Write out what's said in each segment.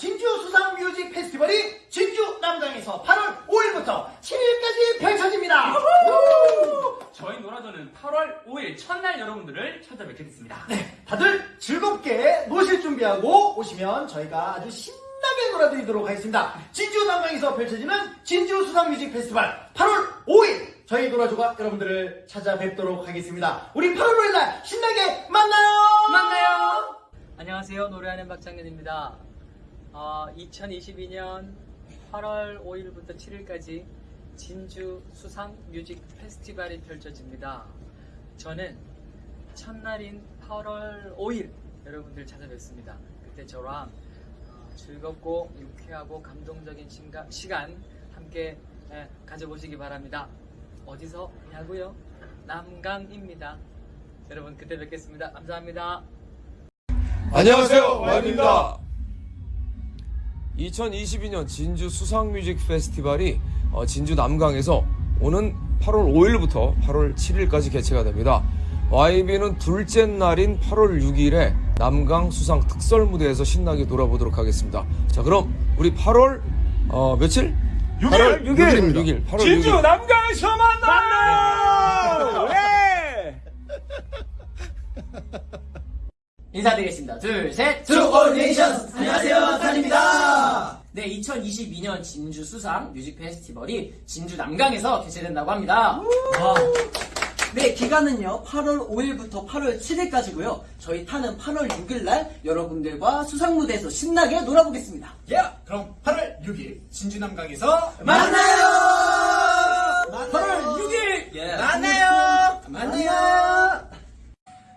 진주 수상 뮤직 페스티벌이 진주 남강에서 8월 5일부터 7일까지 펼쳐집니다 저희 노라조는 8월 5일 첫날 여러분들을 찾아뵙게 됐습니다. 네, 다들 즐겁게 노실 준비하고 오시면 저희가 아주 신나게 놀아드리도록 하겠습니다 진주 남강에서 펼쳐지는 진주 수상 뮤직 페스티벌 8월 5일 저희 노라조가 여러분들을 찾아뵙도록 하겠습니다 우리 8월 5일날 신나게 만나요 만나요. 안녕하세요. 노래하는 박창근입니다. 어, 2022년 8월 5일부터 7일까지 진주 수상 뮤직 페스티벌이 펼쳐집니다. 저는 첫날인 8월 5일 여러분들 찾아뵙습니다. 그때 저랑 어, 즐겁고 유쾌하고 감동적인 시간 함께 예, 가져보시기 바랍니다. 어디서 하냐고요? 남강입니다. 여러분 그때 뵙겠습니다. 감사합니다. 안녕하세요 와입니다 2022년 진주 수상뮤직 페스티벌이 어, 진주 남강에서 오는 8월 5일부터 8월 7일까지 개최가 됩니다. YB는 둘째 날인 8월 6일에 남강 수상 특설 무대에서 신나게 놀아보도록 하겠습니다. 자 그럼 우리 8월 어, 며칠? 6일! 8월 6일. 6일 8월 진주 6일. 남강에서 만나요! 네! 인사드리겠습니다. 둘, 셋. To All Nations 안녕하세요 탄입니다 네, 2022년 진주 수상 뮤직 페스티벌이 진주 남강에서 개최된다고 합니다. 와, 네, 기간은요, 8월 5일부터 8월 7일까지고요. 저희 탄은 8월 6일날 여러분들과 수상무대에서 신나게 놀아보겠습니다. 예, 그럼 8월 6일 진주 남강에서 만나요! 8월 6일 예. 만나요 만나요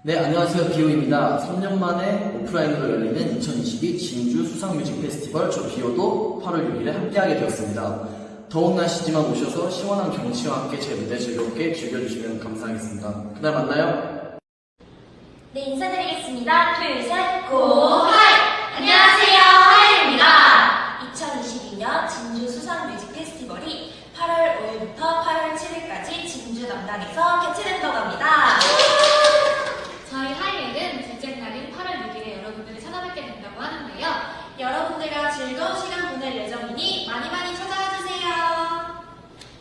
네, 안녕하세요. 비오입니다. 3년 만에 오프라인으로 열리는 2022 진주 수상 뮤직 페스티벌 저 비오도 8월 6일에 함께하게 되었습니다. 더운 날씨지만 오셔서 시원한 경치와 함께 제 무대 즐겁게 즐겨주시면 감사하겠습니다. 그날 만나요. 네, 인사드리겠습니다. 둘, 셋, 고, Hi! 안녕하세요, 하이엘입니다. 2022년 진주 수상 뮤직 페스티벌이 8월 5일부터 8월 7일까지 진주 남강에서 개최된다고 합니다. 저희 하이엘은 둘째 날인 8월 6일에 여러분들을 찾아뵙게 된다고 하는데요. 여러분들과 즐거운 시간 보낼 예정이니 많이 많이 찾아와 주세요.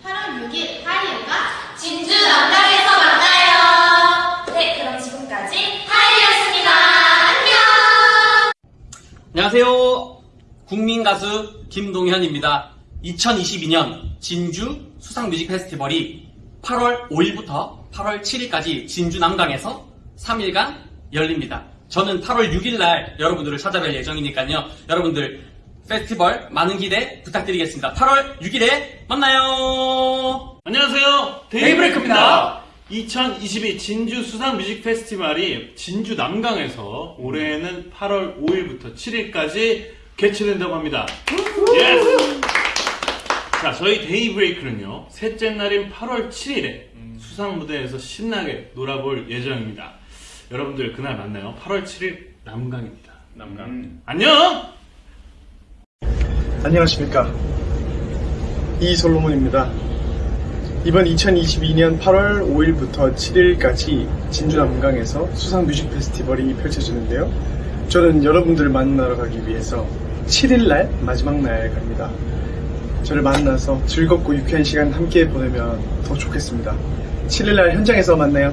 8월 6일 하이엘과 진주 남강에서 만나요. 네, 그럼 지금까지 하이였습니다. 안녕! 안녕하세요. 국민 가수 김동현입니다. 2022년 진주 수상 뮤직 페스티벌이 8월 5일부터 8월 7일까지 진주 남강에서 3일간 열립니다. 저는 8월 6일 날 여러분들을 찾아뵐 예정이니까요. 여러분들 페스티벌 많은 기대 부탁드리겠습니다. 8월 6일에 만나요. 안녕하세요. 데이브레이크입니다. 2022 진주 수상 뮤직 페스티벌이 진주 남강에서 올해는 8월 5일부터 7일까지 개최된다고 합니다. Yes! 자, 저희 데이브레이크는요, 셋째 날인 8월 7일에 수상 무대에서 신나게 놀아볼 예정입니다. 여러분들 그날 만나요. 8월 7일 남강입니다. 남강. 안녕! 안녕하십니까. 이솔로몬입니다. 이번 2022년 8월 5일부터 7일까지 진주 남강에서 수상 뮤직 페스티벌이 펼쳐지는데요. 저는 여러분들을 만나러 가기 위해서 7일날 마지막 날 갑니다. 저를 만나서 즐겁고 유쾌한 시간 함께 보내면 더 좋겠습니다. 7일날 현장에서 만나요.